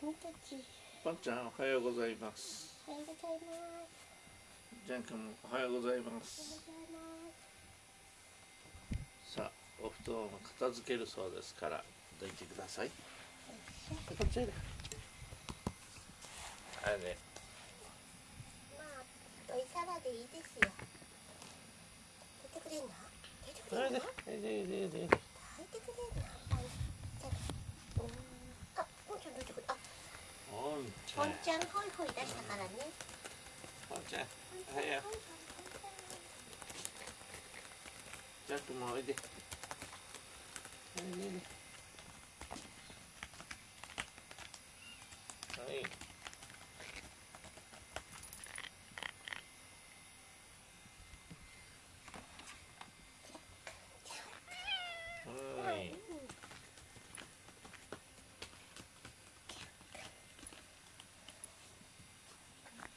君たちポンちゃんおはようございます。おはようございますジャン君もおはようございまおはようす。ございますさあお布団を片付けるそうですからどいてください。こっちへ。あれね。まあおいさらでいいですよ。出てくれんの？出てくあれれんの？ででででで抱いてくれんのあいじゃあうーんあポンちゃんどいてくれあポンちゃんホイホイ出したからね。ポンちゃんちゃんはや。ホイホイジャン君もおいでおいではいはい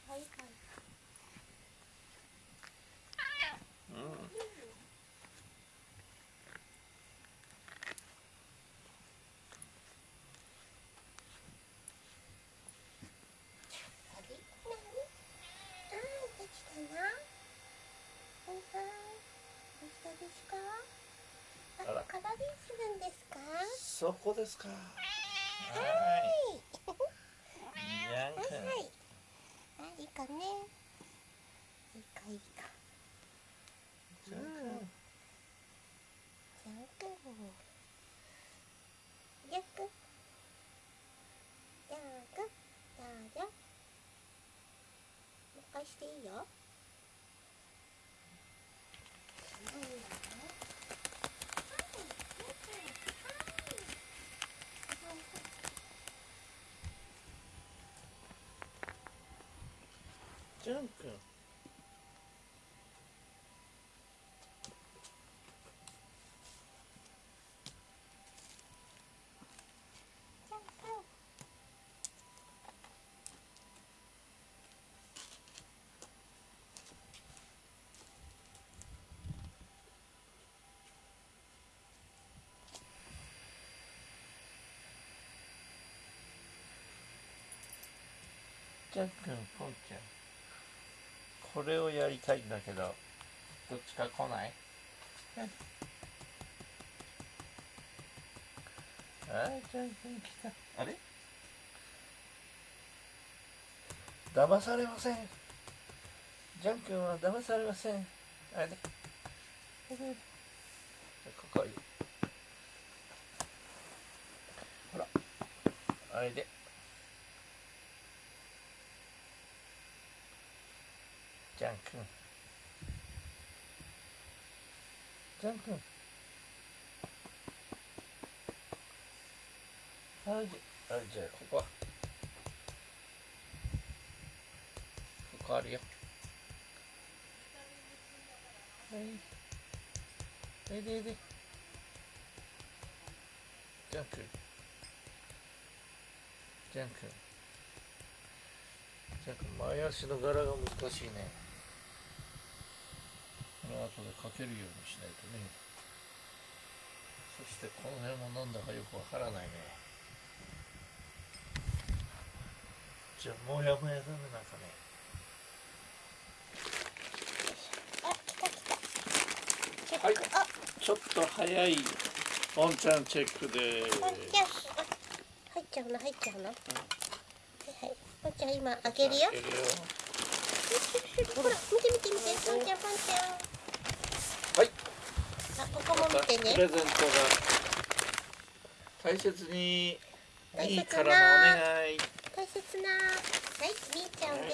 はいうんあれ何あーできたなはいはいですか？ああら。するんですか？そこですか。ははい。はい。あいいかね。いいかいいか。ジャン君ジャン君ジャン君ジャン君どうぞもう一回していいよ何だろうジャン君ジャン君ジャン君ポンちゃん。これをやりたいんだけどどっちか来ない？あージャン君来た。あれ？騙されません。ジャン君は騙されません。あれ？ここにほら。あれで。ジャン君。ジャン君。はいじゃあじゃあここは。ここあるよ。はい。はいでで。ジャン君。ジャン君。ジャン君前足の柄が難しいね。この後でかけるようにしないとね。そしてこの辺も飲んだかよくわからないね。じゃあもやもやダメなんかね。あ来た来た。はい。チェックあちょっと早いポンちゃんチェックでポンちゃんあ入っちゃうの入っちゃうの、はいはい。ポンちゃん今開けるよ。開けるよ。ほら見て見て見て。ポンちゃんポンちゃん。はいあここも見てね。プレゼントが大切にい大切ないからのお願い。大切な。はいみーちゃんで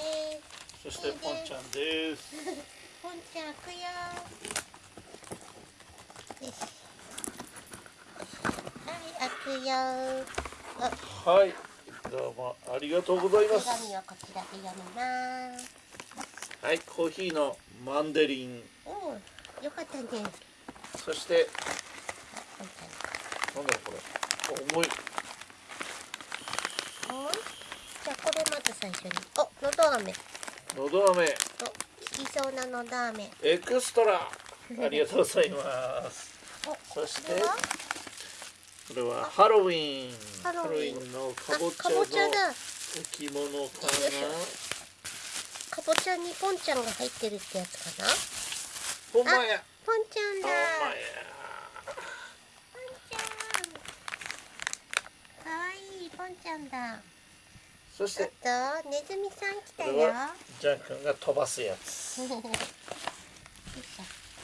す。そしてポンちゃんです。ポンちゃん開くよ。よし。はい開くよ。あはい。どうもありがとうござい手ます。紙をこちらで読みます。はいコーヒーのマンデリン。おおよかったねそしてなんだろうこれ。重い。じゃあこれまず最初に。おのど飴。のど飴。お効きそうなのど飴。エクストラ。ありがとうございます。おそしてこれは？ハロウィン。ハロウィン。のかあぼちゃのだ置物かかぼちゃにポンちゃんが入ってるってやつかなな？ほんまやポンちゃんだ。ポンちゃん。かわいいポンちゃんだ。そして。あとネズミさん来たよ。ジャン君が飛ばすやつ。よいしょ。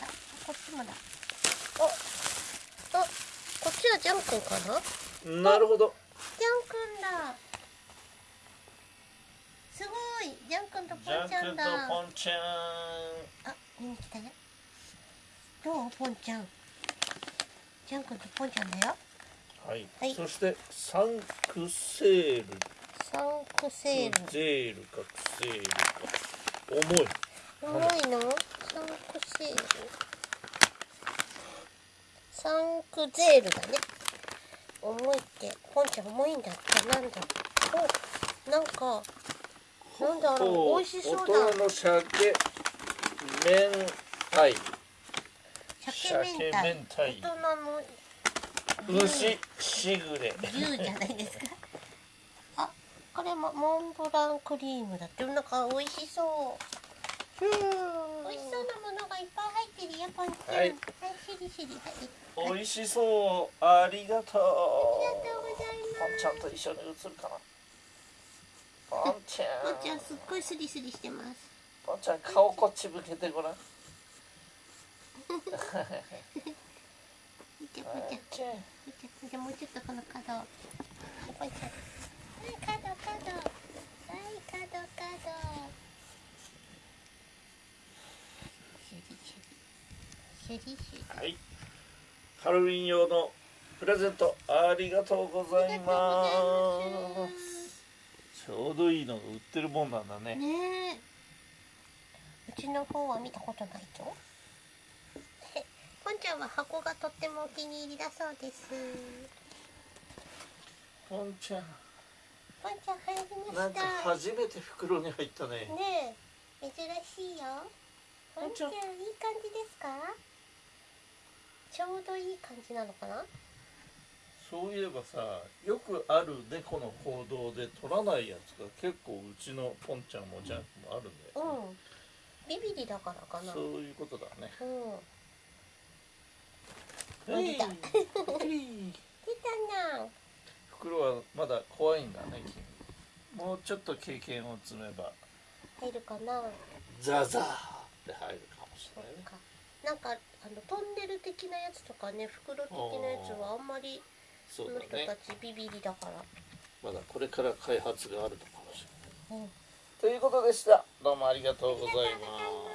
あこっちもだ。おおこっちはジャン君かな？ジャンなるほど。君だ。すごい。ジャン君とポジャン君とンちゃんだポンちゃん。あ見に来たよどう？ポンちゃん。ジャン君とポンちゃんだよ。はい、はい。そしてサンクセール。サンクセール。ゼールかクセールか。重い。重いの？サンクセール。サンクゼールだね。重いってポンちゃん重いんだって。なんだおなんかなんだろほう美味しそうだ。大人の鮭明太鮭明太大人の牛しぐれ牛じゃないですか？あこれもモンブランクリームだってなんか美味しそう。美味しそうなものがいっぱい入ってるよポンちゃん。はい。はいしりしりはい美味しそう。ありがとう。ありがとうございます。ポンちゃんと一緒に映るかなポンちゃん。ポンちゃんすっごいスリスリしてます。ポンちゃん顔こっち向けてごらん見てポンちゃんポンちゃん見てもうちょっとこの角ポンちゃんはい角角はい角角シュリシュリシュリシュリはいハロウィン用のプレゼントありがとうございますちょうどいいのが売って。るもんなんだねねうちの方は見たことないとちゃんは箱がとってもお気に入りだそうです。ポンちゃん。ポンちゃん入りました。なんか初めて袋に入ったね。ねえ珍しいよ。ポンちゃん。いい感じですか？ちょうどいい感じなのかな？そういえばさよくある猫の行動で取らないやつが結構うちのポンちゃんもジャンクもあるんだよ、ね。うん。ビビリだからかな。そういうことだね。うん。はい出た出たな。袋はまだ怖いんだね君。もうちょっと経験を積めば。入るかな。ザザーって入るかもしれないね。か。なんかあのトンネル的なやつとかね袋的なやつはあんまりその人たちビビリだから。まだこれから開発があるのかもしれない。うん。ということでした。どうもありがとうございます